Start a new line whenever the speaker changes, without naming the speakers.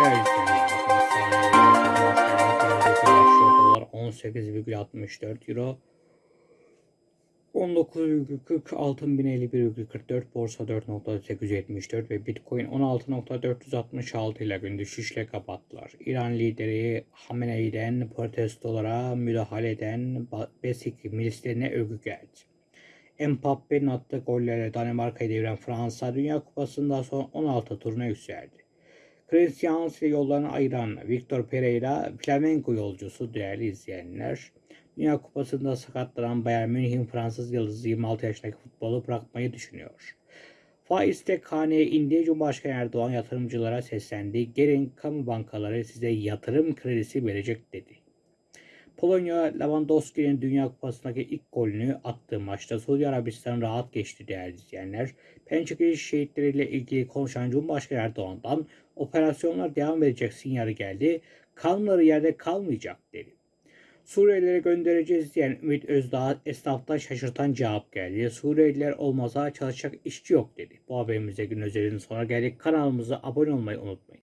Değerli izleyenler, dolar 18,64 euro 19,40 altın 1051,44 borsa 4.874 ve bitcoin 16.466 ile gün düşüşle kapattılar. İran lideri Hamenei'den protestolara müdahale eden Besik milislerine övgü geldi. Mbappe'nin attığı gollerle Danimarka'yı deviren Fransa Dünya Kupası'nda son 16 turuna yükseldi. Christians ile yollarını ayıran Victor Pereira Flamengo yolcusu değerli izleyenler. Dünya Kupası'nda sakatlanan Bayern Münih'in Fransız yıldızı 26 yaşındaki futbolu bırakmayı düşünüyor. Faiz tek haneye indi. Cumhurbaşkanı Erdoğan yatırımcılara seslendi. Gelin kamu bankaları size yatırım kredisi verecek dedi. Polonya Lewandowski'nin Dünya Kupası'ndaki ilk golünü attığı maçta Suudi Arabistan rahat geçti değerli izleyenler. Pençik şehitleriyle ilgili konuşan Cumhurbaşkanı Erdoğan'dan operasyonlar devam edecek sinyali geldi. Kanları yerde kalmayacak dedi. Suriyelilere göndereceğiz diyen Ümit Özdağ esnaftan şaşırtan cevap geldi. Suriyeliler olmasa çalışacak işçi yok dedi. Bu haberimizde gün özelinin sonra geldik. Kanalımıza abone olmayı unutmayın.